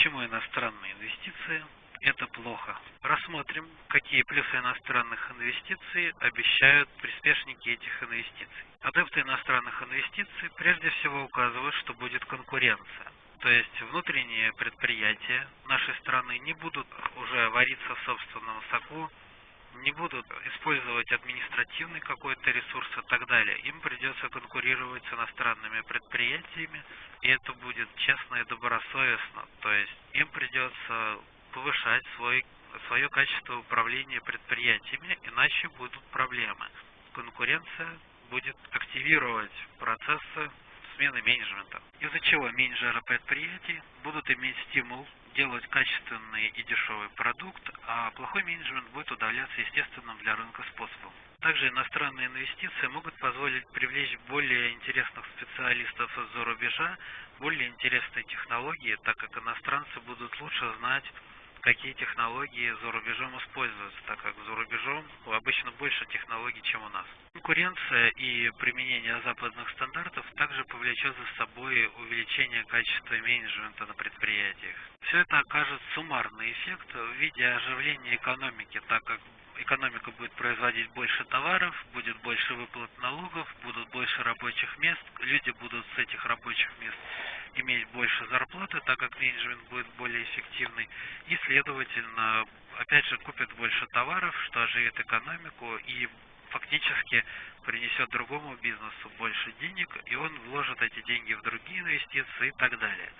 Почему иностранные инвестиции – это плохо? Рассмотрим, какие плюсы иностранных инвестиций обещают приспешники этих инвестиций. Адепты иностранных инвестиций прежде всего указывают, что будет конкуренция. То есть внутренние предприятия нашей страны не будут уже вариться в собственном соку, не будут использовать административный какой-то ресурс и так далее. Им придется конкурировать с иностранными предприятиями, и это будет честно и добросовестно. То есть им придется повышать свой, свое качество управления предприятиями, иначе будут проблемы. Конкуренция будет активировать процессы смены менеджмента, из-за чего менеджеры предприятий будут иметь стимул делать качественный и дешевый продукт, плохой менеджмент будет удаляться естественным для рынка способом. Также иностранные инвестиции могут позволить привлечь более интересных специалистов из-за рубежа, более интересные технологии, так как иностранцы будут лучше знать какие технологии за рубежом используются, так как за рубежом обычно больше технологий, чем у нас. Конкуренция и применение западных стандартов также повлечет за собой увеличение качества менеджмента на предприятиях. Все это окажет суммарный эффект в виде оживления экономики, так как экономика будет производить больше товаров, будет больше выплат налогов, будут больше рабочих мест, люди будут с этих рабочих мест иметь больше зарплаты, так как менеджмент будет более эффективный, и, следовательно, опять же, купят больше товаров, что оживит экономику и фактически принесет другому бизнесу больше денег, и он вложит эти деньги в другие инвестиции и так далее.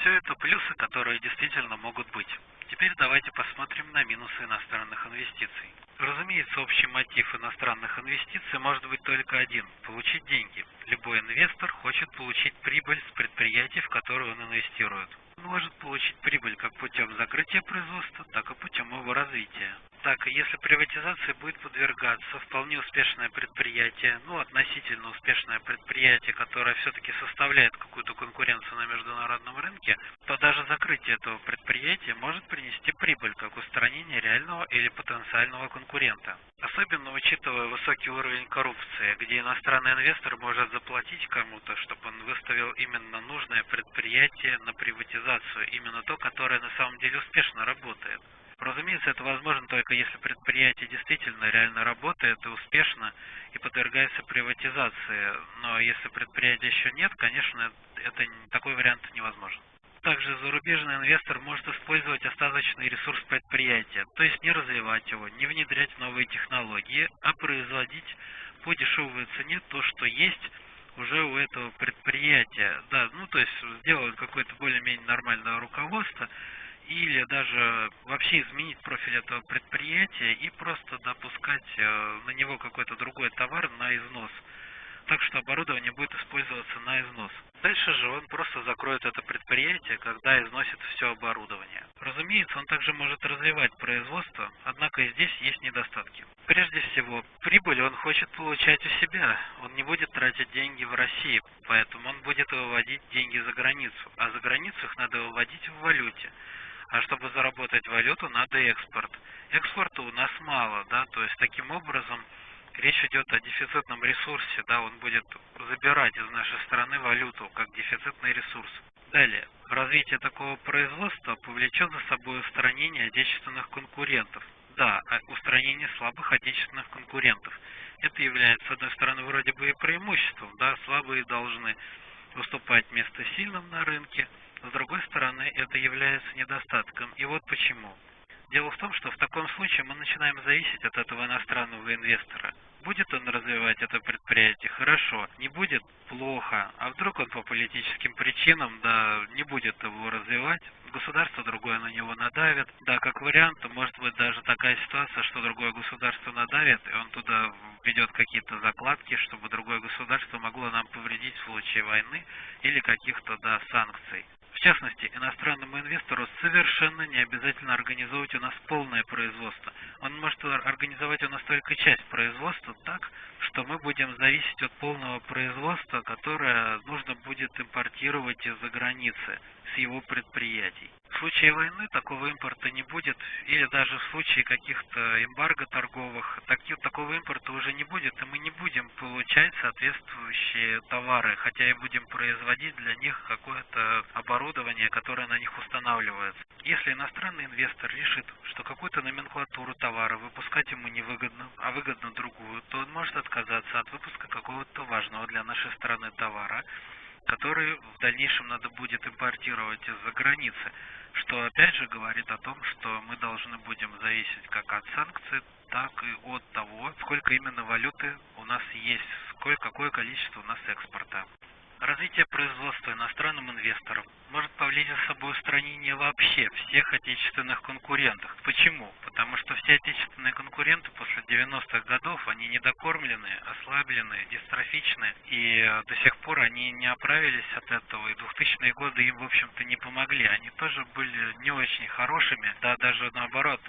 Все это плюсы, которые действительно могут быть. Теперь давайте посмотрим на минусы иностранных инвестиций. Разумеется, общий мотив иностранных инвестиций может быть только один – получить деньги. Любой инвестор хочет получить прибыль с предприятий, в которые он инвестирует. Может получить прибыль как путем закрытия производства, так и путем его развития. Так, если приватизации будет подвергаться вполне успешное предприятие, ну, относительно успешное предприятие, которое все-таки составляет какую-то конкуренцию на международном рынке, то даже закрытие этого предприятия может принести прибыль, как устранение реального или потенциального конкурента. Особенно учитывая высокий уровень коррупции, где иностранный инвестор может заплатить кому-то, чтобы он выставил именно нужное предприятие на приватизацию, именно то, которое на самом деле успешно работает. Разумеется, это возможно только если предприятие действительно реально работает и успешно и подвергается приватизации. Но если предприятия еще нет, конечно, это такой вариант невозможен. Также зарубежный инвестор может использовать остаточный ресурс предприятия, то есть не развивать его, не внедрять новые технологии, а производить по дешевой цене то, что есть уже у этого предприятия. Да, ну то есть сделать какое-то более-менее нормальное руководство, или даже вообще изменить профиль этого предприятия и просто допускать э, на него какой-то другой товар на износ, так что оборудование будет использоваться на износ. Дальше же он просто закроет это предприятие, когда износит все оборудование. Разумеется, он также может развивать производство, однако и здесь есть недостатки. Прежде всего, прибыль он хочет получать у себя. Он не будет тратить деньги в России, поэтому он будет выводить деньги за границу. А за границу их надо выводить в валюте. А чтобы заработать валюту, надо экспорт. Экспорта у нас мало, да, то есть таким образом речь идет о дефицитном ресурсе, да, он будет забирать из нашей страны валюту как дефицитный ресурс. Далее, развитие такого производства повлечет за собой устранение отечественных конкурентов. Да, а устранение слабых отечественных конкурентов. Это является, с одной стороны, вроде бы и преимуществом, да, слабые должны выступать вместо сильным на рынке, с другой стороны, это является недостатком. И вот почему. Дело в том, что в таком случае мы начинаем зависеть от этого иностранного инвестора. Будет он развивать это предприятие? Хорошо. Не будет? Плохо. А вдруг он по политическим причинам, да, не будет его развивать? Государство другое на него надавит. Да, как вариант, может быть даже такая ситуация, что другое государство надавит, и он туда ведет какие-то закладки, чтобы другое государство могло нам повредить в случае войны или каких-то, да, санкций. В частности, иностранному инвестору совершенно не обязательно организовывать у нас полное производство. Он может организовать у нас только часть производства так, что мы будем зависеть от полного производства, которое нужно будет импортировать из-за границы с его предприятий. В случае войны такого импорта не будет, или даже в случае каких-то эмбарго торговых, таки, такого импорта уже не будет, и мы не будем получать соответствующие товары, хотя и будем производить для них какое-то оборудование, которое на них устанавливается. Если иностранный инвестор решит, что какую-то номенклатуру товара выпускать ему невыгодно, а выгодно другую, то он может отказаться от выпуска какого-то важного для нашей страны товара, который в дальнейшем надо будет импортировать из-за границы что опять же говорит о том, что мы должны будем зависеть как от санкций, так и от того, сколько именно валюты у нас есть, сколько, какое количество у нас экспорта. Развитие производства иностранным инвесторам может повлечь за собой устранение вообще всех отечественных конкурентов. Почему? Потому что все отечественные конкуренты после 90-х годов, они недокормлены, ослаблены, дистрофичны, и до сих пор они не оправились от этого, и 2000-е годы им, в общем-то, не помогли. Они тоже были не очень хорошими, да, даже наоборот,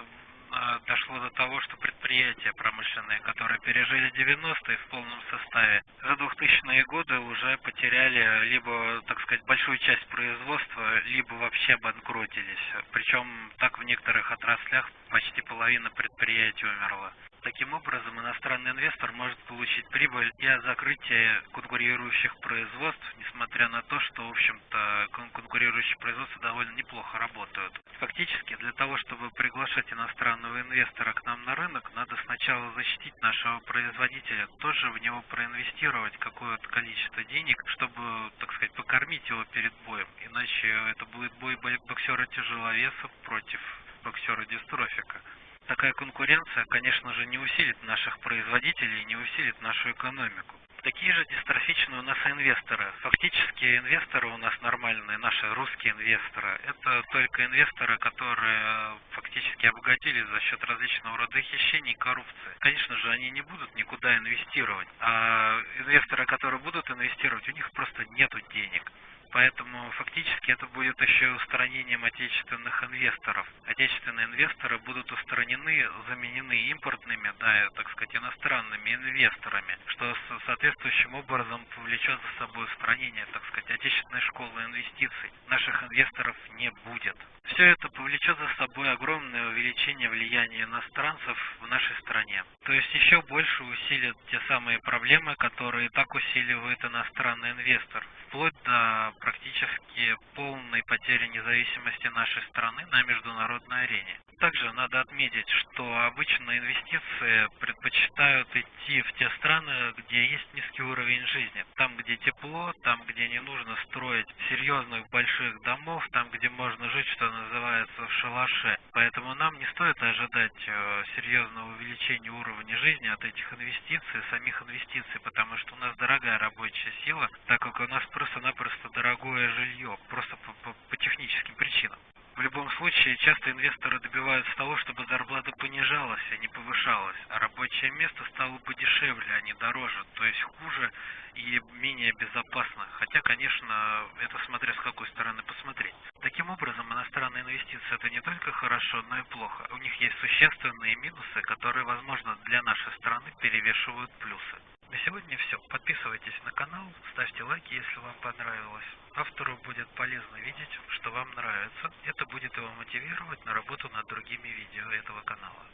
дошло до того, что предприятия промышленные, которые пережили 90-е в полном составе, за 2000-е годы уже потеряли либо, так сказать, большую часть производства, либо вообще обанкротились. Причем так в некоторых отраслях почти половина предприятий умерла. Таким образом, иностранный инвестор может получить прибыль и от закрытия конкурирующих производств, несмотря на то, что, в общем-то, конкурирующие производства довольно неплохо работают. Фактически, для того, чтобы приглашать иностранного инвестора к нам на рынок, надо сначала защитить нашего производителя, тоже в него проинвестировать какое-то количество денег, чтобы, так сказать, покормить его перед боем. Иначе это будет бой боксера-тяжеловесов против боксера-дистрофика такая конкуренция, конечно же, не усилит наших производителей, не усилит нашу экономику. Такие же дистрофичные у нас инвесторы. Фактически инвесторы у нас нормальные, наши русские инвесторы. Это только инвесторы, которые фактически обогатились за счет различного рода хищений и коррупции. Конечно же, они не будут никуда инвестировать. А инвесторы, которые будут инвестировать, у них просто нет денег. Поэтому фактически это будет еще устранением отечественных инвесторов. Отечественные инвесторы будут устранены, заменены импортными, да, так сказать, иностранными инвесторами, что соответствующим образом повлечет за собой устранение, так сказать, отечественной школы инвестиций. Наших инвесторов не будет. Все это повлечет за собой огромное увеличение влияния иностранцев в нашей стране. То есть еще больше усилит те самые проблемы, которые так усиливает иностранный инвестор, вплоть до практически полной потери независимости нашей страны на международной арене. Также надо отметить, что обычно инвестиции предпочитают идти в те страны, где есть низкий уровень жизни. Там, где тепло, там, где не нужно строить серьезных больших домов, там, где можно жить, что называется, в шалаше. Поэтому нам не стоит ожидать э, серьезного увеличения уровня жизни от этих инвестиций, самих инвестиций, потому что у нас дорогая рабочая сила, так как у нас просто-напросто дорогое жилье, просто по, по, по техническим причинам. В любом случае, часто инвесторы добиваются того, чтобы зарплата понижалась, а не повышалась, а рабочее место стало бы дешевле, а не дороже, то есть хуже и менее безопасно. Хотя, конечно, это смотря с какой стороны посмотреть. Таким образом, иностранные инвестиции это не только хорошо, но и плохо. У них есть существенные минусы, которые, возможно, для нашей страны перевешивают плюсы. На сегодня все. Подписывайтесь на канал, ставьте лайки, если вам понравилось. Автору будет полезно видеть, что вам нравится. Это будет его мотивировать на работу над другими видео этого канала.